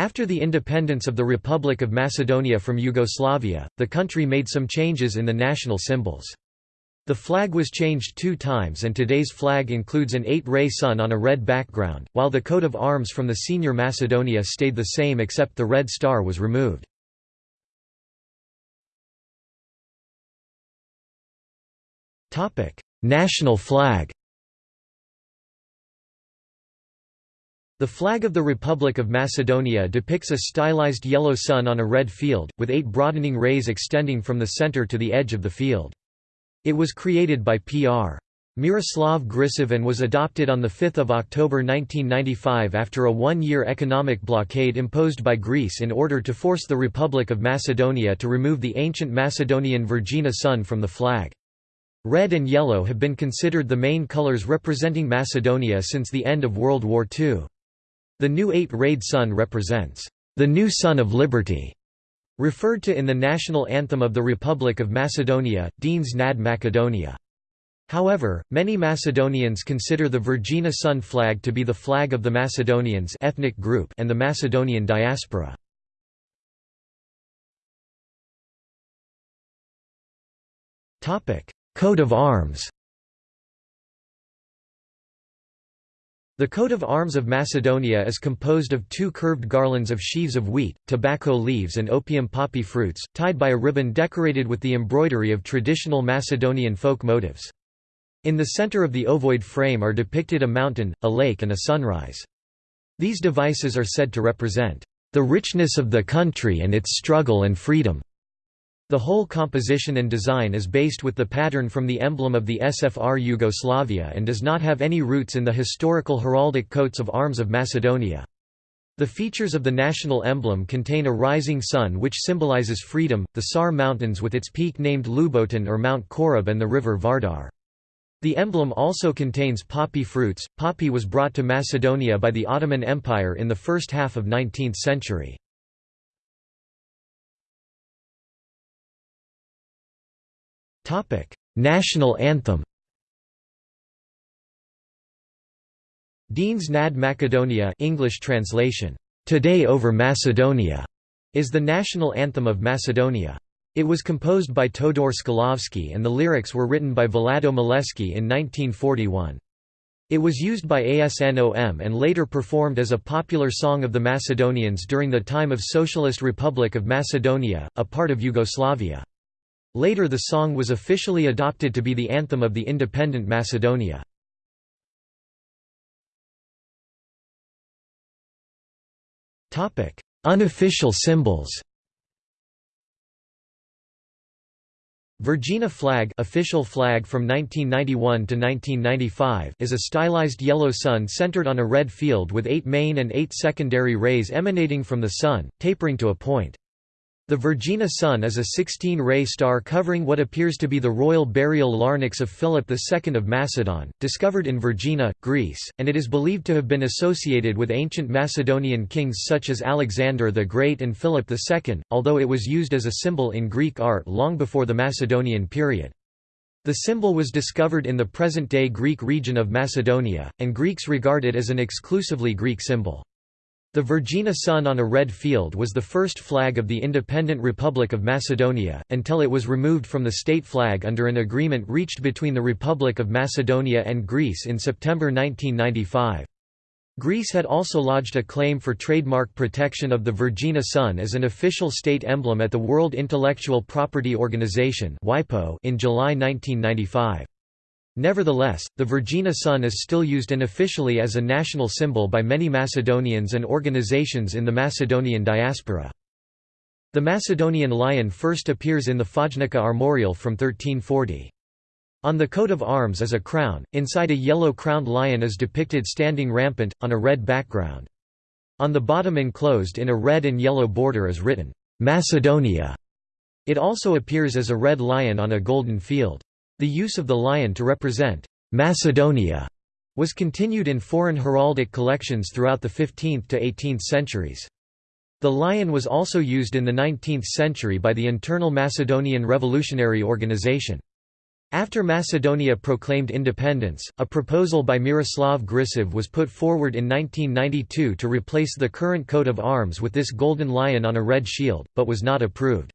After the independence of the Republic of Macedonia from Yugoslavia, the country made some changes in the national symbols. The flag was changed two times and today's flag includes an eight-ray sun on a red background, while the coat of arms from the senior Macedonia stayed the same except the red star was removed. National flag The flag of the Republic of Macedonia depicts a stylized yellow sun on a red field, with eight broadening rays extending from the center to the edge of the field. It was created by Pr. Miroslav Grčev and was adopted on 5 October 1995 after a one-year economic blockade imposed by Greece in order to force the Republic of Macedonia to remove the ancient Macedonian Vergina sun from the flag. Red and yellow have been considered the main colors representing Macedonia since the end of World War II. The new eight-rayed sun represents the new sun of liberty Referred to in the national anthem of the Republic of Macedonia, Denes nad Macedonia. However, many Macedonians consider the Vergina Sun flag to be the flag of the Macedonians ethnic group and the Macedonian diaspora. Coat of arms The coat of arms of Macedonia is composed of two curved garlands of sheaves of wheat, tobacco leaves and opium poppy fruits, tied by a ribbon decorated with the embroidery of traditional Macedonian folk motifs. In the center of the ovoid frame are depicted a mountain, a lake and a sunrise. These devices are said to represent, "...the richness of the country and its struggle and freedom." The whole composition and design is based with the pattern from the emblem of the SFR Yugoslavia and does not have any roots in the historical heraldic coats of arms of Macedonia. The features of the national emblem contain a rising sun which symbolizes freedom, the Sar Mountains with its peak named Ljuboten or Mount Korab and the river Vardar. The emblem also contains poppy fruits. Poppy was brought to Macedonia by the Ottoman Empire in the first half of 19th century. National anthem Denes nad Macedonia English translation, Today over Macedonia, is the national anthem of Macedonia. It was composed by Todor Skalovski and the lyrics were written by Vlado Maleski in 1941. It was used by ASNOM and later performed as a popular song of the Macedonians during the time of Socialist Republic of Macedonia, a part of Yugoslavia. Later the song was officially adopted to be the anthem of the independent Macedonia. Unofficial symbols Vergina flag official flag from 1991 to 1995 is a stylized yellow sun centered on a red field with eight main and eight secondary rays emanating from the sun, tapering to a point. The Vergina sun is a 16-ray star covering what appears to be the royal burial larnax of Philip II of Macedon, discovered in Vergina, Greece, and it is believed to have been associated with ancient Macedonian kings such as Alexander the Great and Philip II, although it was used as a symbol in Greek art long before the Macedonian period. The symbol was discovered in the present-day Greek region of Macedonia, and Greeks regard it as an exclusively Greek symbol. The Vergina sun on a red field was the first flag of the independent Republic of Macedonia, until it was removed from the state flag under an agreement reached between the Republic of Macedonia and Greece in September 1995. Greece had also lodged a claim for trademark protection of the Vergina sun as an official state emblem at the World Intellectual Property Organization in July 1995. Nevertheless, the Vergina sun is still used unofficially as a national symbol by many Macedonians and organizations in the Macedonian diaspora. The Macedonian lion first appears in the Fojnica armorial from 1340. On the coat of arms is a crown, inside a yellow-crowned lion is depicted standing rampant, on a red background. On the bottom enclosed in a red and yellow border is written, "'Macedonia'". It also appears as a red lion on a golden field. The use of the lion to represent Macedonia was continued in foreign heraldic collections throughout the 15th to 18th centuries. The lion was also used in the 19th century by the Internal Macedonian Revolutionary Organization. After Macedonia proclaimed independence, a proposal by Miroslav Grčev was put forward in 1992 to replace the current coat of arms with this golden lion on a red shield, but was not approved.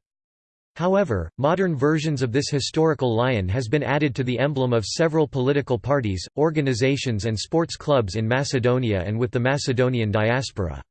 However, modern versions of this historical lion has been added to the emblem of several political parties, organizations and sports clubs in Macedonia and with the Macedonian diaspora.